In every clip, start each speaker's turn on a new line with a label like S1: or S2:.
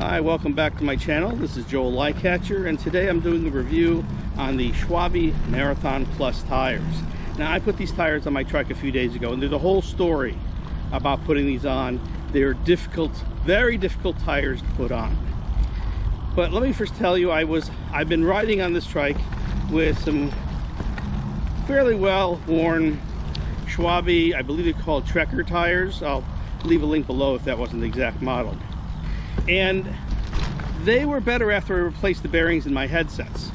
S1: Hi, welcome back to my channel. This is Joel Lycatcher, and today I'm doing a review on the Schwalbe Marathon Plus tires. Now, I put these tires on my truck a few days ago, and there's a whole story about putting these on. They're difficult, very difficult tires to put on. But let me first tell you, I was, I've been riding on this trike with some fairly well worn Schwalbe, I believe they're called Trekker tires. I'll leave a link below if that wasn't the exact model. And they were better after I replaced the bearings in my headsets.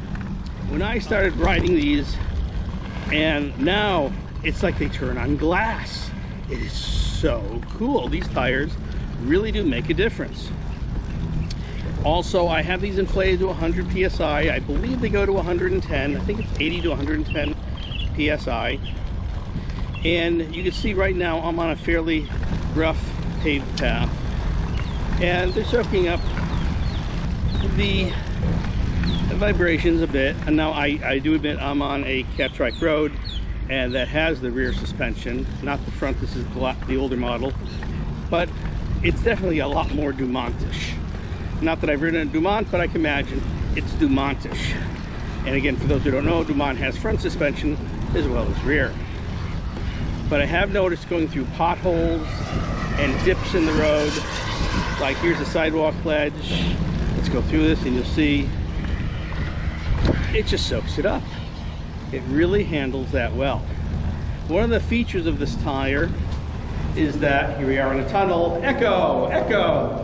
S1: When I started riding these, and now it's like they turn on glass. It is so cool. These tires really do make a difference. Also, I have these inflated to 100 PSI. I believe they go to 110. I think it's 80 to 110 PSI. And you can see right now I'm on a fairly rough paved path. And they're soaking up the vibrations a bit. And now I, I do admit I'm on a Catrike road and that has the rear suspension, not the front. This is the older model. But it's definitely a lot more Dumontish. Not that I've ridden a Dumont, but I can imagine it's Dumontish. And again, for those who don't know, Dumont has front suspension as well as rear. But I have noticed going through potholes and dips in the road, like here's a sidewalk ledge. Let's go through this and you'll see it just soaks it up. It really handles that well. One of the features of this tire is that, here we are in a tunnel, echo, echo.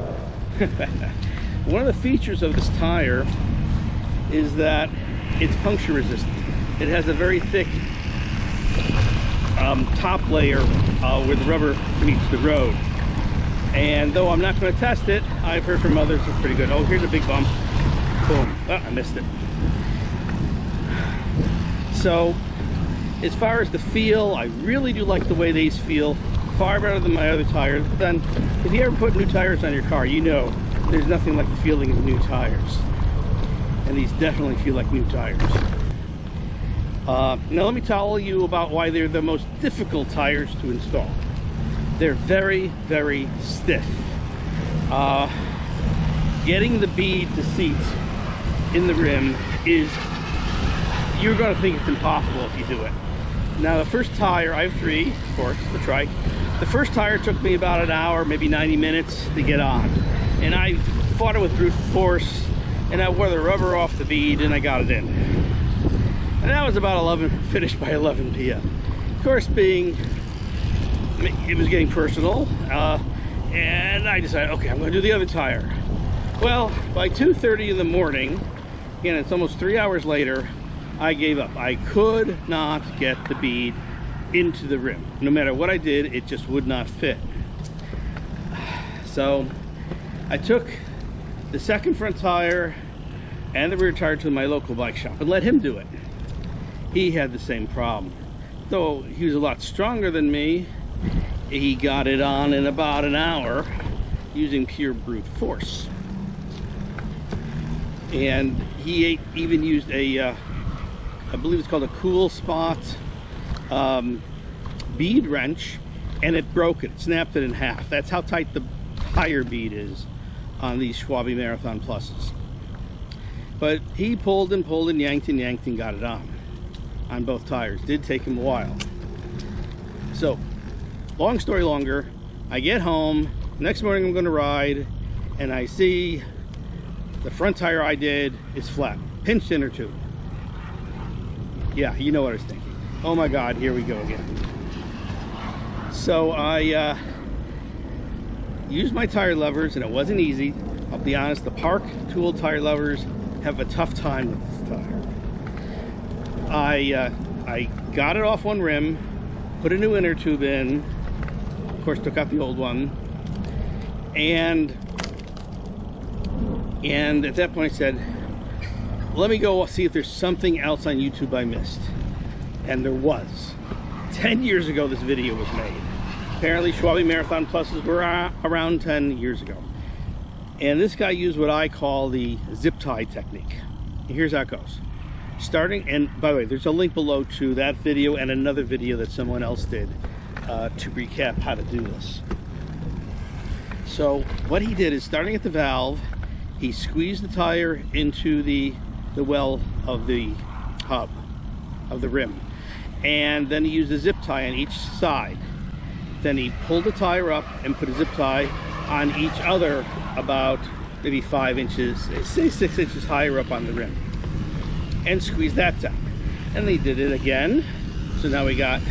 S1: One of the features of this tire is that it's puncture resistant. It has a very thick um, top layer uh, where the rubber meets the road. And though I'm not going to test it, I've heard from others it's pretty good. Oh, here's a big bump. Boom. Oh, I missed it. So, as far as the feel, I really do like the way these feel. Far better than my other tires. But then, if you ever put new tires on your car, you know there's nothing like the feeling of new tires. And these definitely feel like new tires. Uh, now let me tell you about why they're the most difficult tires to install. They're very, very stiff. Uh, getting the bead to seat in the rim is, you're gonna think it's impossible if you do it. Now the first tire, I have three, of course, the trike. The first tire took me about an hour, maybe 90 minutes to get on. And I fought it with brute force, and I wore the rubber off the bead, and I got it in and that was about 11 finished by 11 p.m of course being it was getting personal uh, and I decided okay I'm gonna do the other tire. Well by 2:30 in the morning again it's almost three hours later I gave up. I could not get the bead into the rim. No matter what I did it just would not fit. So I took the second front tire and the rear tire to my local bike shop and let him do it he had the same problem. Though he was a lot stronger than me, he got it on in about an hour using pure brute force. And he even used a, uh, I believe it's called a Kool Stop um, bead wrench and it broke it, snapped it in half. That's how tight the tire bead is on these Schwalbe Marathon Pluses. But he pulled and pulled and yanked and yanked and got it on on both tires. Did take him a while. So, long story longer, I get home, next morning I'm gonna ride, and I see the front tire I did is flat, pinched inner tube. Yeah, you know what I was thinking. Oh my God, here we go again. So I uh, used my tire levers and it wasn't easy. I'll be honest, the Park tool tire levers have a tough time with this tire. I, uh, I got it off one rim, put a new inner tube in, of course took out the old one, and and at that point I said, let me go see if there's something else on YouTube I missed. And there was. 10 years ago this video was made. Apparently Schwalbe Marathon Pluses were around 10 years ago. And this guy used what I call the zip tie technique. here's how it goes starting and by the way there's a link below to that video and another video that someone else did uh, to recap how to do this. So what he did is starting at the valve he squeezed the tire into the the well of the hub of the rim. And then he used a zip tie on each side. Then he pulled the tire up and put a zip tie on each other about maybe five inches say six inches higher up on the rim and squeeze that down. And they did it again. So now we got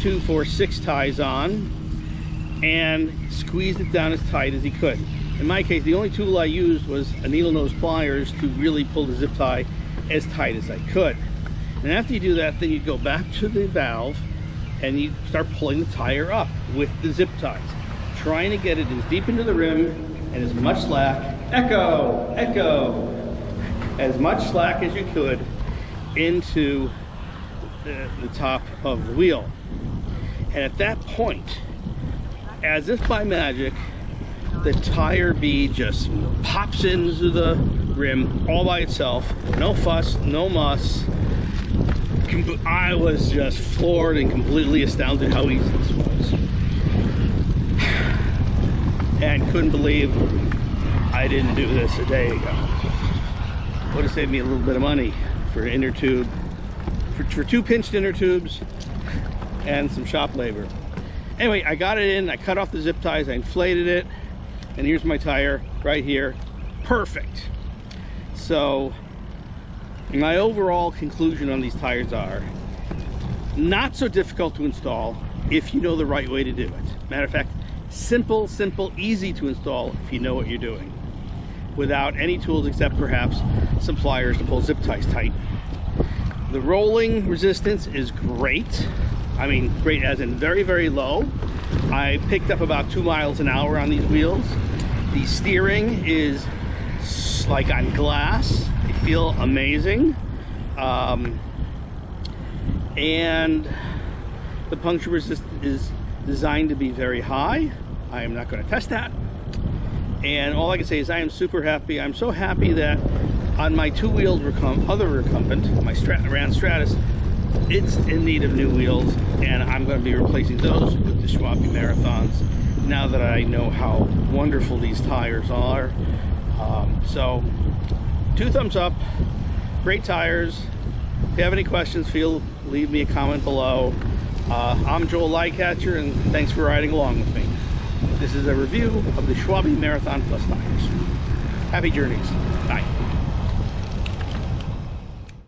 S1: two four six ties on and squeezed it down as tight as he could. In my case, the only tool I used was a needle nose pliers to really pull the zip tie as tight as I could. And after you do that, then you go back to the valve and you start pulling the tire up with the zip ties, trying to get it as deep into the rim and as much slack, echo, echo, as much slack as you could into the, the top of the wheel. And at that point, as if by magic, the tire bead just pops into the rim all by itself. No fuss, no muss. I was just floored and completely astounded how easy this was. And couldn't believe I didn't do this a day ago. Would have saved me a little bit of money for inner tube, for, for two pinched inner tubes and some shop labor. Anyway, I got it in, I cut off the zip ties, I inflated it, and here's my tire right here. Perfect. So my overall conclusion on these tires are not so difficult to install if you know the right way to do it. Matter of fact simple simple easy to install if you know what you're doing without any tools except perhaps some pliers to pull zip ties tight the rolling resistance is great I mean great as in very very low I picked up about two miles an hour on these wheels. The steering is like on glass. They feel amazing. Um, and the puncture resistance is designed to be very high. I am not going to test that. And all I can say is I am super happy. I'm so happy that on my two-wheeled other recumbent, my Strat Stratus, it's in need of new wheels and I'm going to be replacing those with the Schwalbe Marathons now that I know how wonderful these tires are. Um, so, two thumbs up, great tires. If you have any questions, feel leave me a comment below. Uh, I'm Joel Lycatcher and thanks for riding along with me. This is a review of the Schwalbe Marathon Plus tires. Happy journeys. Bye.